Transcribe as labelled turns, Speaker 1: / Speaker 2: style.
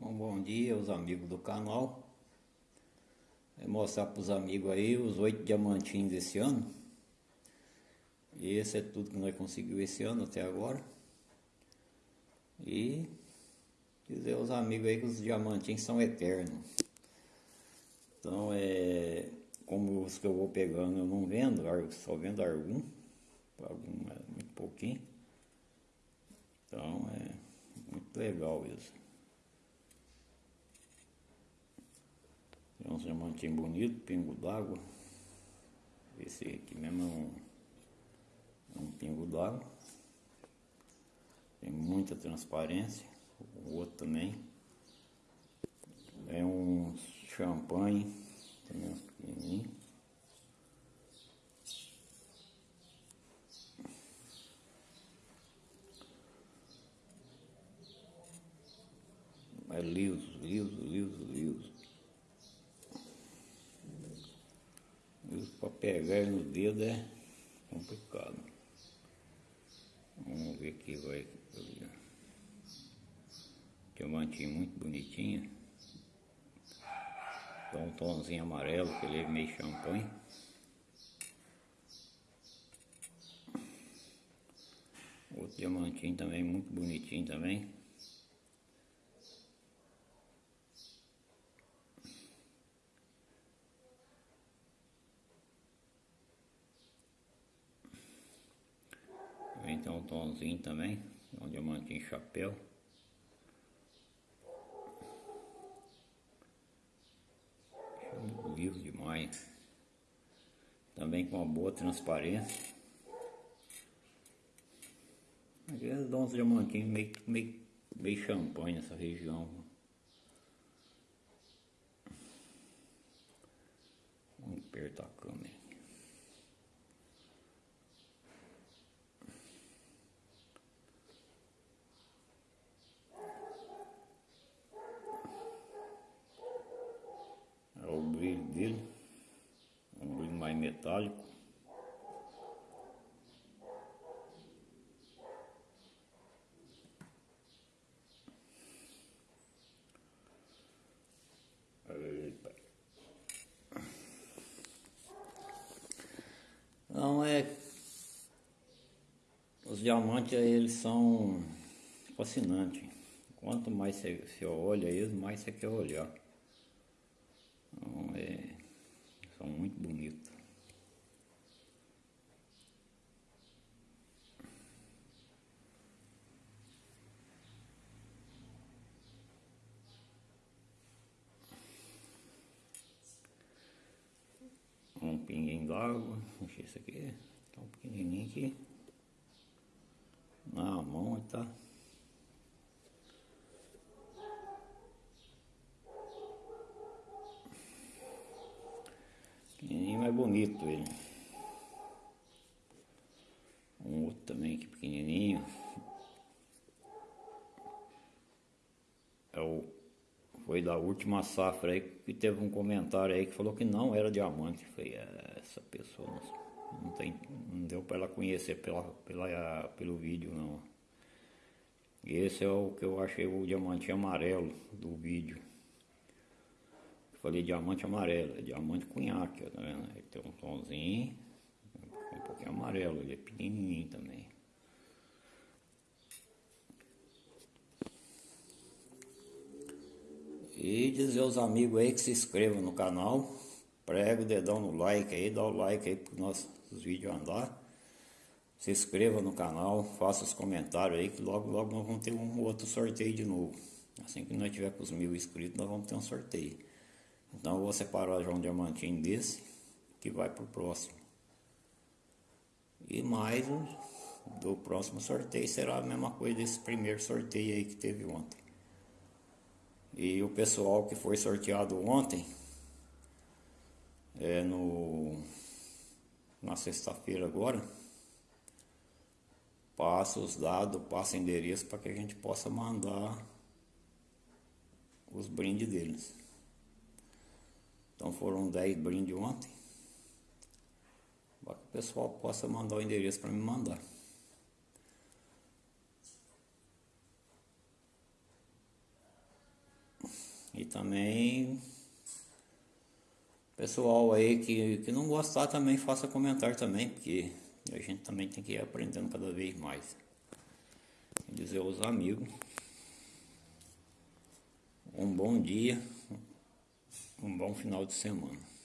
Speaker 1: Bom dia aos amigos do canal. Vou mostrar para os amigos aí os oito diamantinhos desse ano. E esse é tudo que nós conseguimos esse ano até agora. E dizer aos amigos aí que os diamantinhos são eternos. Então é como os que eu vou pegando eu não vendo, só vendo algum, algum é muito pouquinho. Então é muito legal isso. Uns diamantinhos bonitos, pingo d'água. Esse aqui mesmo é um, é um pingo d'água. Tem muita transparência. O outro também. É um champanhe, também uns pequenininhos. É liso, liso, liso, liso. Liso para pegar no dedo é complicado. Vamos ver aqui, vai. Diamantinho muito bonitinho. Dá um tomzinho amarelo, que ele é meio champanhe. Outro diamantinho também, muito bonitinho também. Tem um tomzinho também, um diamantinho chapéu. Liso demais. Também com uma boa transparência. Às vezes dá uns diamantinhos meio, meio, meio champanhe nessa região. Vamos apertar a câmera. Dele, um brilho mais metálico. Não é. Os diamantes eles são fascinantes. Quanto mais você olha eles, mais você quer olhar. Então é, bonitos. Um pinguinho d'água, encher isso aqui, tá um pequenininho aqui. Na mão tá. Pequenininho, mas bonito ele. Um outro também aqui pequenininho. É o, foi da última safra aí que teve um comentário aí que falou que não era diamante. Foi é, essa pessoa não, tem, não deu para ela conhecer pela, pela, pelo vídeo não. Esse é o que eu achei o diamante amarelo do vídeo. Falei diamante amarelo, é diamante cunhaque, tá vendo? Ele tem um tomzinho, um pouquinho amarelo, ele é pequenininho também. E dizer aos amigos aí que se inscrevam no canal, prega o dedão no like aí, dá o like aí para os nossos vídeos andar. Se inscreva no canal, faça os comentários aí que logo logo nós vamos ter um outro sorteio de novo. Assim que nós tiver com os mil inscritos, nós vamos ter um sorteio. Então eu vou separar já um diamantinho desse que vai para o próximo. E mais um do próximo sorteio será a mesma coisa desse primeiro sorteio aí que teve ontem. E o pessoal que foi sorteado ontem, é no na sexta-feira agora, passa os dados, passa endereço para que a gente possa mandar os brindes deles. Então foram 10 brindes ontem. Para que o pessoal possa mandar o endereço para me mandar. E também pessoal aí que, que não gostar também faça comentário também, porque a gente também tem que ir aprendendo cada vez mais. Dizer aos amigos. Um bom dia, um bom final de semana.